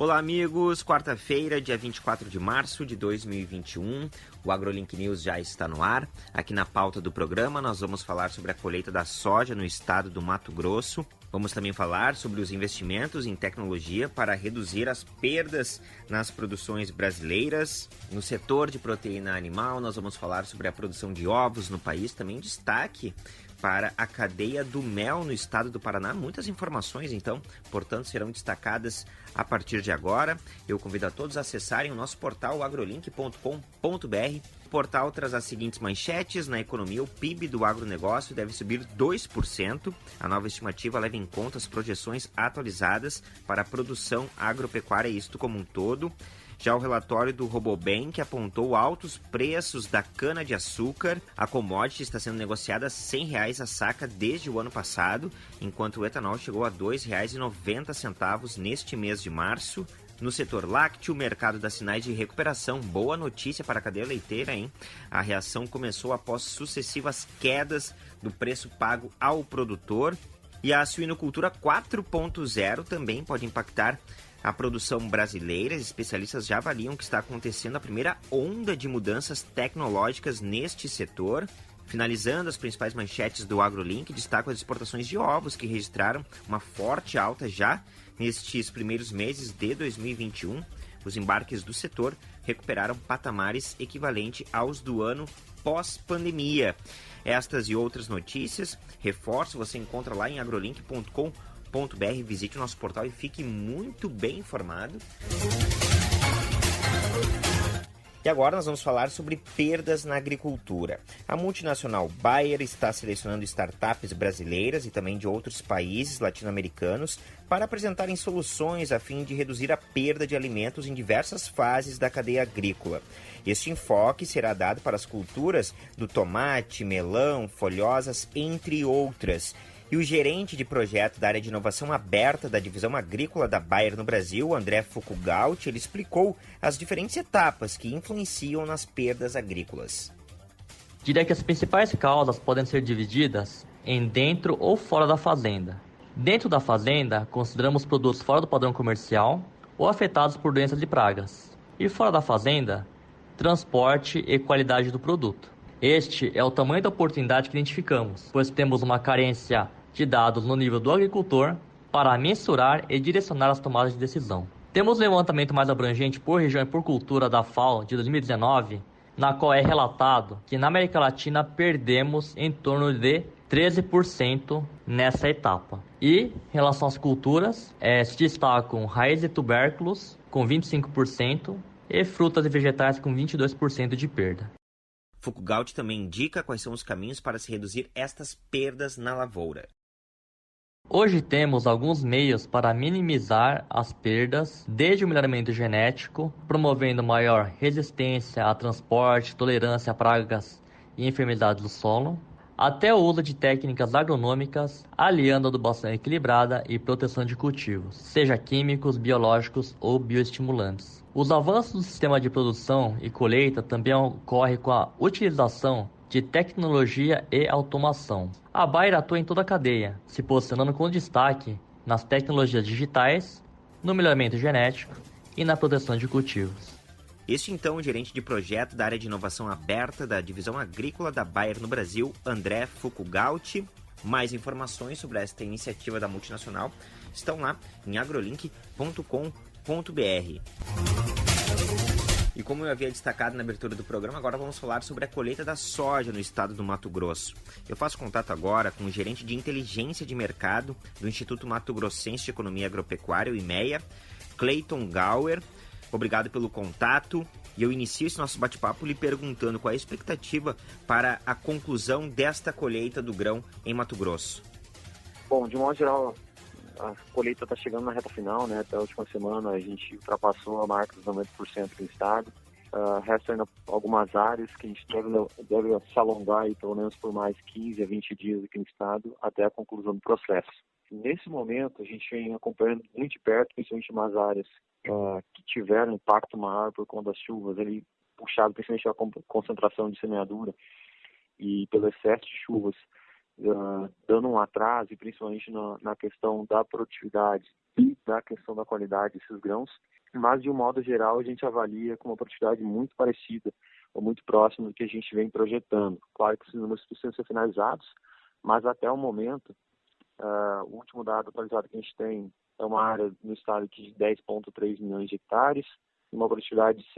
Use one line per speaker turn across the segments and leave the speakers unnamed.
Olá, amigos. Quarta-feira, dia 24 de março de 2021. O AgroLink News já está no ar. Aqui na pauta do programa, nós vamos falar sobre a colheita da soja no estado do Mato Grosso. Vamos também falar sobre os investimentos em tecnologia para reduzir as perdas nas produções brasileiras. No setor de proteína animal, nós vamos falar sobre a produção de ovos no país. Também destaque para a cadeia do mel no estado do Paraná. Muitas informações, então, portanto, serão destacadas a partir de agora. Eu convido a todos a acessarem o nosso portal agrolink.com.br. O portal traz as seguintes manchetes. Na economia, o PIB do agronegócio deve subir 2%. A nova estimativa leva em conta as projeções atualizadas para a produção agropecuária, isto como um todo. Já o relatório do Robobank apontou altos preços da cana-de-açúcar. A commodity está sendo negociada a R$ 100 a saca desde o ano passado, enquanto o etanol chegou a R$ 2,90 neste mês de março. No setor lácteo, o mercado dá sinais de recuperação. Boa notícia para a cadeia leiteira, hein? A reação começou após sucessivas quedas do preço pago ao produtor. E a suinocultura 4.0 também pode impactar a produção brasileira, especialistas já avaliam que está acontecendo a primeira onda de mudanças tecnológicas neste setor. Finalizando as principais manchetes do AgroLink, destaco as exportações de ovos que registraram uma forte alta já nestes primeiros meses de 2021. Os embarques do setor recuperaram patamares equivalentes aos do ano pós-pandemia. Estas e outras notícias, reforço, você encontra lá em agrolink.com.br br Visite o nosso portal e fique muito bem informado. E agora nós vamos falar sobre perdas na agricultura. A multinacional Bayer está selecionando startups brasileiras e também de outros países latino-americanos para apresentarem soluções a fim de reduzir a perda de alimentos em diversas fases da cadeia agrícola. Este enfoque será dado para as culturas do tomate, melão, folhosas, entre outras. E o gerente de projeto da área de inovação aberta da divisão agrícola da Bayer no Brasil, André Fukugalt, ele explicou as diferentes etapas que influenciam nas perdas agrícolas.
Diria que as principais causas podem ser divididas em dentro ou fora da fazenda. Dentro da fazenda, consideramos produtos fora do padrão comercial ou afetados por doenças e pragas. E fora da fazenda, transporte e qualidade do produto. Este é o tamanho da oportunidade que identificamos, pois temos uma carência de dados no nível do agricultor para mensurar e direcionar as tomadas de decisão. Temos um levantamento mais abrangente por região e por cultura da FAO de 2019, na qual é relatado que na América Latina perdemos em torno de 13% nessa etapa. E, em relação às culturas, é, se destacam raízes e tubérculos com 25% e frutas e vegetais com 22% de perda.
Fukugalt também indica quais são os caminhos para se reduzir estas perdas na lavoura.
Hoje temos alguns meios para minimizar as perdas, desde o melhoramento genético, promovendo maior resistência a transporte, tolerância a pragas e enfermidades do solo, até o uso de técnicas agronômicas, aliando adubação equilibrada e proteção de cultivos, seja químicos, biológicos ou bioestimulantes. Os avanços do sistema de produção e colheita também ocorrem com a utilização de tecnologia e automação. A Bayer atua em toda a cadeia, se posicionando com destaque nas tecnologias digitais, no melhoramento genético e na proteção de cultivos.
Este então o gerente de projeto da área de inovação aberta da divisão agrícola da Bayer no Brasil, André Fukugauti. Mais informações sobre esta iniciativa da multinacional estão lá em agrolink.com.br. E como eu havia destacado na abertura do programa, agora vamos falar sobre a colheita da soja no estado do Mato Grosso. Eu faço contato agora com o gerente de inteligência de mercado do Instituto Mato Grossense de Economia Agropecuária, o IMEA, Clayton Gauer. Obrigado pelo contato. E eu inicio esse nosso bate-papo lhe perguntando qual é a expectativa para a conclusão desta colheita do grão em Mato Grosso.
Bom, de modo geral, a colheita está chegando na reta final, né? Até a última semana a gente ultrapassou a marca dos 90% do estado. Uh, ainda algumas áreas que a gente deve, deve se alongar aí, pelo menos por mais 15 a 20 dias aqui no estado até a conclusão do processo. Nesse momento, a gente vem acompanhando muito de perto, principalmente umas áreas uh, que tiveram impacto maior por conta das chuvas, ali puxado principalmente a concentração de semeadura e pelo excesso de chuvas uh, dando um atraso, principalmente na, na questão da produtividade e da questão da qualidade desses grãos, mas de um modo geral a gente avalia com uma produtividade muito parecida ou muito próxima do que a gente vem projetando. Claro que esses números precisam ser finalizados, mas até o momento, uh, o último dado atualizado que a gente tem é uma área no estado de 10,3 milhões de hectares, uma produtividade de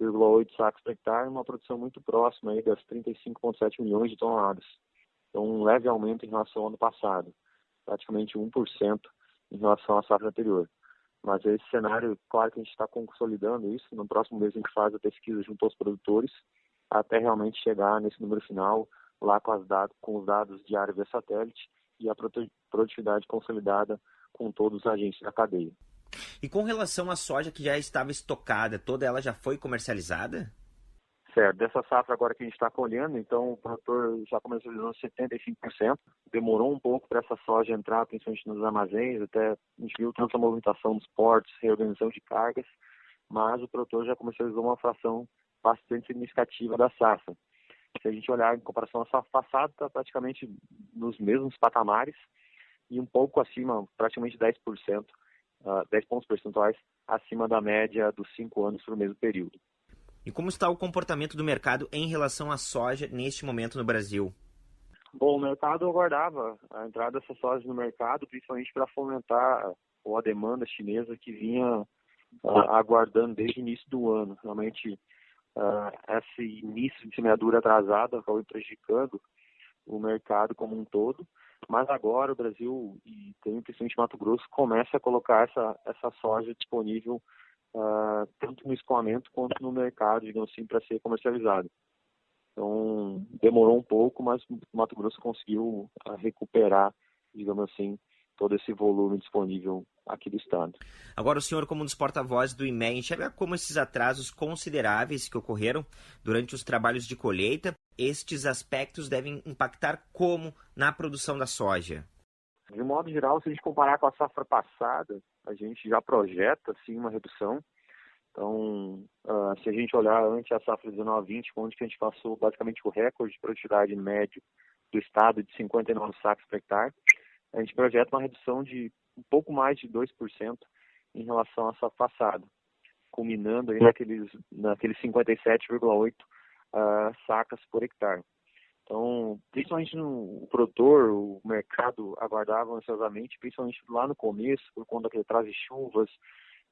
57,8 sacos por hectare, uma produção muito próxima aí das 35,7 milhões de toneladas. Então, um leve aumento em relação ao ano passado, praticamente 1% em relação à safra anterior. Mas esse cenário, claro que a gente está consolidando isso. No próximo mês a gente faz a pesquisa junto aos produtores, até realmente chegar nesse número final, lá com, dados, com os dados diários via satélite e a produtividade consolidada com todos os agentes da cadeia.
E com relação à soja que já estava estocada, toda ela já foi comercializada?
Certo, dessa safra agora que a gente está colhendo, então o produtor já comercializou 75%. Demorou um pouco para essa soja entrar, principalmente nos armazéns, até a gente viu tanta movimentação dos portos, reorganização de cargas, mas o produtor já comercializou uma fração bastante significativa da safra. Se a gente olhar em comparação à safra passada, está praticamente nos mesmos patamares e um pouco acima, praticamente 10%, uh, 10 pontos percentuais acima da média dos cinco anos para o mesmo período.
E como está o comportamento do mercado em relação à soja neste momento no Brasil?
Bom, o mercado aguardava a entrada dessa soja no mercado, principalmente para fomentar a demanda chinesa que vinha uh, aguardando desde o início do ano. Realmente, uh, esse início de semeadura atrasada acabou prejudicando o mercado como um todo, mas agora o Brasil e tem principalmente Mato Grosso começa a colocar essa, essa soja disponível uh, tanto no escoamento quanto no mercado, digamos assim, para ser comercializado. Então demorou um pouco, mas Mato Grosso conseguiu uh, recuperar, digamos assim, todo esse volume disponível aqui do estado.
Agora, o senhor, como um dos porta-vozes do IMEA, enxerga como esses atrasos consideráveis que ocorreram durante os trabalhos de colheita, estes aspectos devem impactar como na produção da soja?
De modo geral, se a gente comparar com a safra passada, a gente já projeta sim uma redução. Então, uh, se a gente olhar antes a safra 19-20, onde que a gente passou basicamente o recorde de produtividade médio do estado de 59 sacos por hectare, a gente projeta uma redução de um pouco mais de 2% em relação à safra passada, culminando aí naqueles, naqueles 57,8 uh, sacas por hectare. Então, principalmente no o produtor, o mercado aguardava ansiosamente, principalmente lá no começo, por conta que traz chuvas,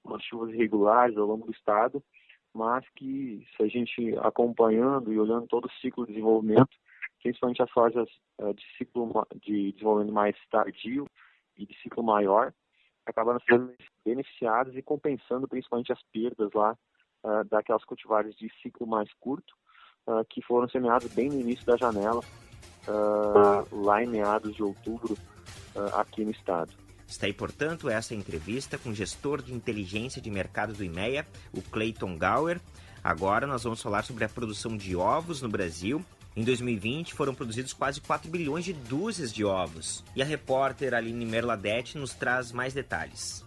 umas chuvas irregulares ao longo do estado, mas que se a gente acompanhando e olhando todo o ciclo de desenvolvimento, principalmente as sojas uh, de ciclo de desenvolvimento mais tardio e de ciclo maior, acabaram sendo beneficiadas e compensando principalmente as perdas lá uh, daquelas cultivares de ciclo mais curto, uh, que foram semeados bem no início da janela, lá em meados de outubro, aqui no estado.
Está aí, portanto, essa entrevista com o gestor de inteligência de mercado do IMEA, o Clayton Gower. Agora nós vamos falar sobre a produção de ovos no Brasil em 2020, foram produzidos quase 4 bilhões de dúzias de ovos. E a repórter Aline Merladete nos traz mais detalhes.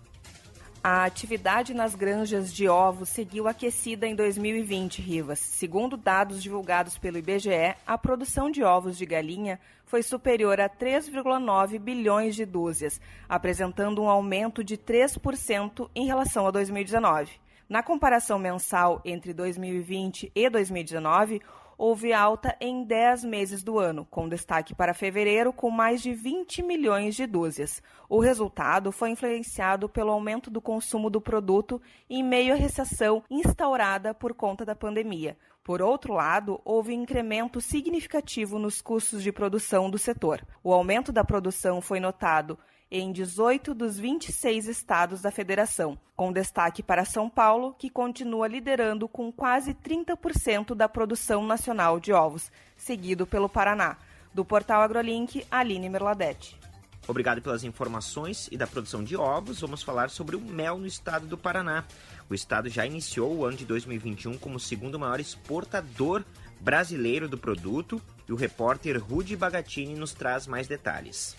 A atividade nas granjas de ovos seguiu aquecida em 2020, Rivas. Segundo dados divulgados pelo IBGE, a produção de ovos de galinha foi superior a 3,9 bilhões de dúzias, apresentando um aumento de 3% em relação a 2019. Na comparação mensal entre 2020 e 2019, houve alta em 10 meses do ano, com destaque para fevereiro, com mais de 20 milhões de dúzias. O resultado foi influenciado pelo aumento do consumo do produto em meio à recessão instaurada por conta da pandemia. Por outro lado, houve incremento significativo nos custos de produção do setor. O aumento da produção foi notado em 18 dos 26 estados da federação, com destaque para São Paulo, que continua liderando com quase 30% da produção nacional de ovos, seguido pelo Paraná. Do portal AgroLink, Aline Merladete.
Obrigado pelas informações e da produção de ovos. Vamos falar sobre o mel no estado do Paraná. O estado já iniciou o ano de 2021 como segundo maior exportador brasileiro do produto e o repórter Rudi Bagatini nos traz mais detalhes.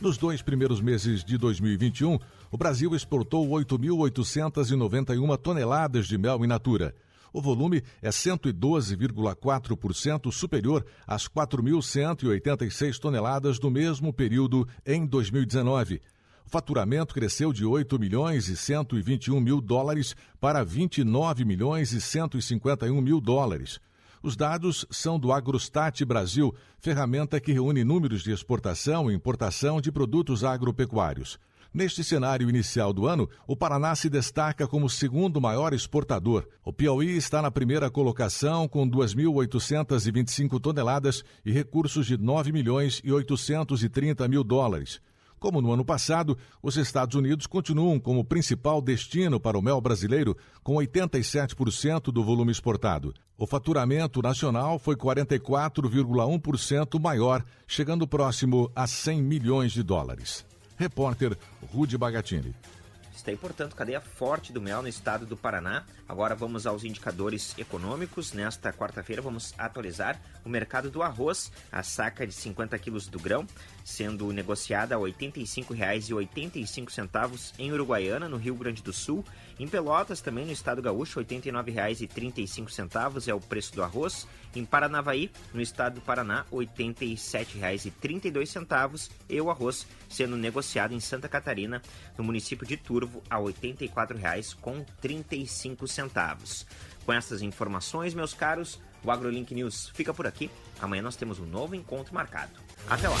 Nos dois primeiros meses de 2021, o Brasil exportou 8.891 toneladas de mel in natura. O volume é 112,4% superior às 4.186 toneladas do mesmo período em 2019. O faturamento cresceu de 8 milhões e 121 mil dólares para 29 milhões e 151 mil dólares. Os dados são do Agrostat Brasil, ferramenta que reúne números de exportação e importação de produtos agropecuários. Neste cenário inicial do ano, o Paraná se destaca como segundo maior exportador. O Piauí está na primeira colocação com 2.825 toneladas e recursos de 9 milhões e 830 mil dólares. Como no ano passado, os Estados Unidos continuam como principal destino para o mel brasileiro, com 87% do volume exportado. O faturamento nacional foi 44,1% maior, chegando próximo a 100 milhões de dólares. Repórter Rude Bagatini.
Está aí, portanto, cadeia forte do mel no estado do Paraná. Agora vamos aos indicadores econômicos. Nesta quarta-feira vamos atualizar o mercado do arroz, a saca de 50 quilos do grão, sendo negociada a R$ 85,85 em Uruguaiana, no Rio Grande do Sul. Em Pelotas, também no estado gaúcho, R$ 89,35 é o preço do arroz. Em Paranavaí, no estado do Paraná, R$ 87,32 e o arroz sendo negociado em Santa Catarina, no município de Turvo, a R$ 84,35. Com essas informações, meus caros, o AgroLink News fica por aqui. Amanhã nós temos um novo encontro marcado. Até lá!